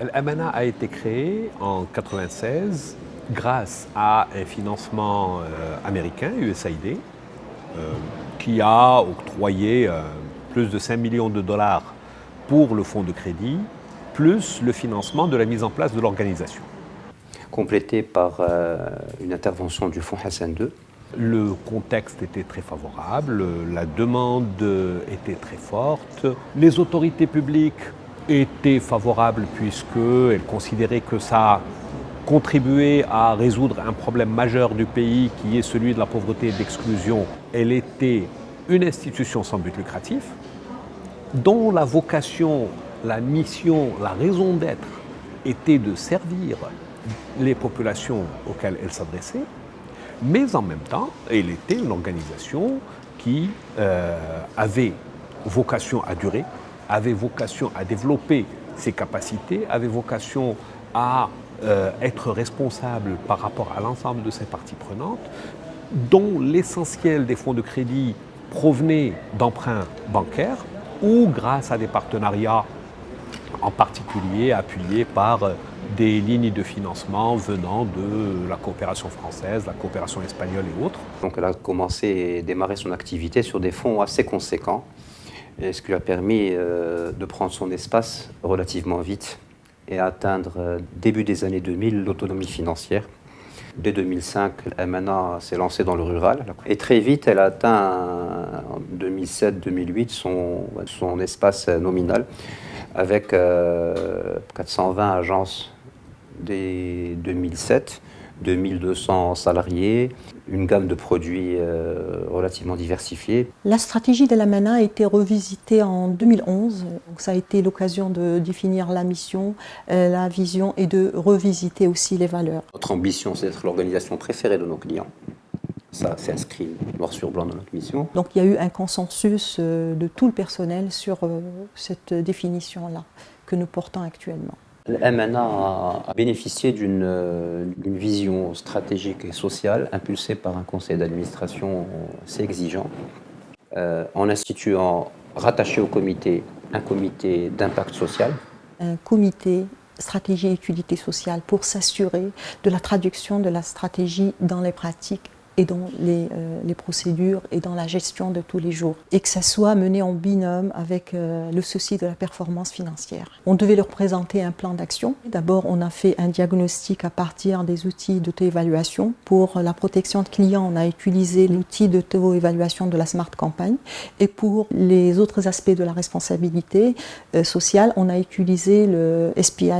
L'Amana a été créé en 1996 grâce à un financement euh, américain, USAID, euh, qui a octroyé euh, plus de 5 millions de dollars pour le fonds de crédit, plus le financement de la mise en place de l'organisation. Complété par une intervention du fonds Hassan II. Le contexte était très favorable, la demande était très forte, les autorités publiques étaient favorables puisqu'elles considéraient que ça contribuait à résoudre un problème majeur du pays qui est celui de la pauvreté et de l'exclusion. Elle était une institution sans but lucratif dont la vocation, la mission, la raison d'être était de servir les populations auxquelles elle s'adressait, mais en même temps, elle était une organisation qui euh, avait vocation à durer, avait vocation à développer ses capacités, avait vocation à euh, être responsable par rapport à l'ensemble de ses parties prenantes, dont l'essentiel des fonds de crédit provenait d'emprunts bancaires ou grâce à des partenariats en particulier appuyés par des lignes de financement venant de la coopération française, la coopération espagnole et autres. Donc elle a commencé et démarré son activité sur des fonds assez conséquents ce qui lui a permis euh, de prendre son espace relativement vite et atteindre euh, début des années 2000 l'autonomie financière. Dès 2005, MNA s'est lancée dans le rural et très vite elle a atteint en 2007-2008 son, son espace nominal avec 420 euh, agences dès 2007 2200 salariés, une gamme de produits euh, relativement diversifiés. La stratégie de la MANA a été revisitée en 2011. Donc ça a été l'occasion de définir la mission, euh, la vision et de revisiter aussi les valeurs. Notre ambition, c'est d'être l'organisation préférée de nos clients. Ça s'inscrit noir sur blanc dans notre mission. Donc il y a eu un consensus euh, de tout le personnel sur cette définition-là que nous portons actuellement. Le MNA a bénéficié d'une vision stratégique et sociale impulsée par un conseil d'administration assez exigeant, euh, en instituant, rattaché au comité, un comité d'impact social. Un comité stratégie et utilité sociale pour s'assurer de la traduction de la stratégie dans les pratiques et dans les, euh, les, procédures et dans la gestion de tous les jours. Et que ça soit mené en binôme avec euh, le souci de la performance financière. On devait leur présenter un plan d'action. D'abord, on a fait un diagnostic à partir des outils d'auto-évaluation. Pour la protection de clients, on a utilisé l'outil d'auto-évaluation de la Smart Campagne. Et pour les autres aspects de la responsabilité euh, sociale, on a utilisé le SPI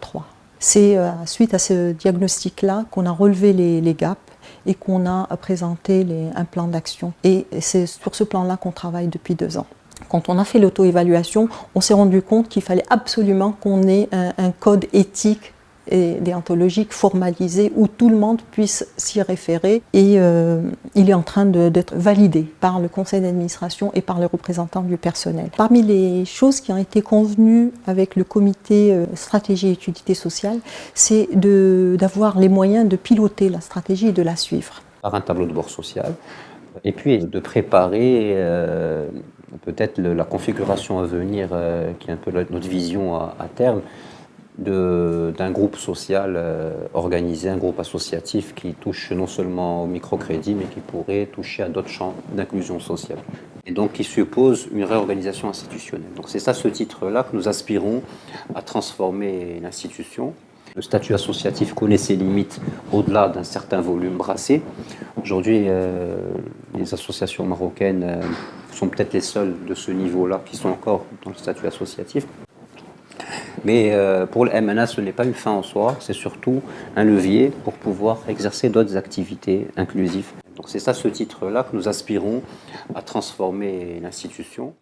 3. C'est suite à ce diagnostic-là qu'on a relevé les gaps et qu'on a présenté un plan d'action. Et c'est sur ce plan-là qu'on travaille depuis deux ans. Quand on a fait l'auto-évaluation, on s'est rendu compte qu'il fallait absolument qu'on ait un code éthique déontologique formalisé où tout le monde puisse s'y référer et euh, il est en train d'être validé par le conseil d'administration et par les représentants du personnel. Parmi les choses qui ont été convenues avec le comité euh, stratégie et utilité sociale, c'est d'avoir les moyens de piloter la stratégie et de la suivre. Par un tableau de bord social et puis de préparer euh, peut-être la configuration à venir qui est un peu notre vision à terme d'un groupe social euh, organisé, un groupe associatif qui touche non seulement au microcrédit, mais qui pourrait toucher à d'autres champs d'inclusion sociale. Et donc qui suppose une réorganisation institutionnelle. Donc c'est ça ce titre-là que nous aspirons à transformer l'institution. Le statut associatif connaît ses limites au-delà d'un certain volume brassé. Aujourd'hui, euh, les associations marocaines euh, sont peut-être les seules de ce niveau-là qui sont encore dans le statut associatif. Mais euh, pour le MNA, ce n'est pas une fin en soi, c'est surtout un levier pour pouvoir exercer d'autres activités inclusives. Donc c'est ça ce titre-là que nous aspirons à transformer l'institution.